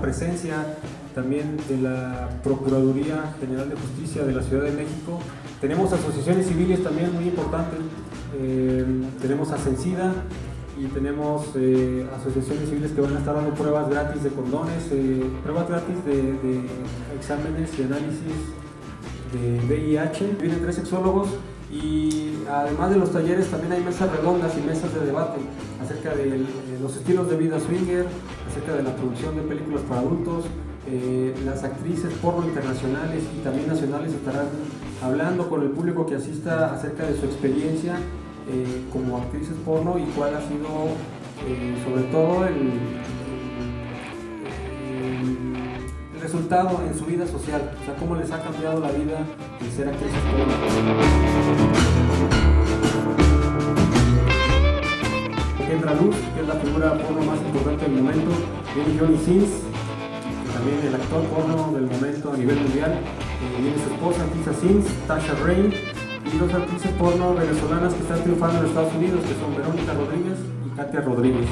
presencia también de la Procuraduría General de Justicia de la Ciudad de México. Tenemos asociaciones civiles también muy importantes, eh, tenemos a Cencida y tenemos eh, asociaciones civiles que van a estar dando pruebas gratis de condones, eh, pruebas gratis de, de exámenes y análisis de VIH. Vienen tres sexólogos y además de los talleres también hay mesas redondas y mesas de debate acerca de los estilos de vida swinger, acerca de la producción de películas para adultos, eh, las actrices porno internacionales y también nacionales estarán hablando con el público que asista acerca de su experiencia eh, como actrices porno y cuál ha sido eh, sobre todo el, resultado en su vida social, o sea, cómo les ha cambiado la vida el ser actrices. Kendra Luz, que es la figura porno más importante del momento, viene Johnny Sins, también el actor porno del momento a nivel mundial, eh, viene su esposa Tisa Sins, Tasha Rain, y dos actrices porno venezolanas que están triunfando en Estados Unidos, que son Verónica Rodríguez y Katia Rodríguez.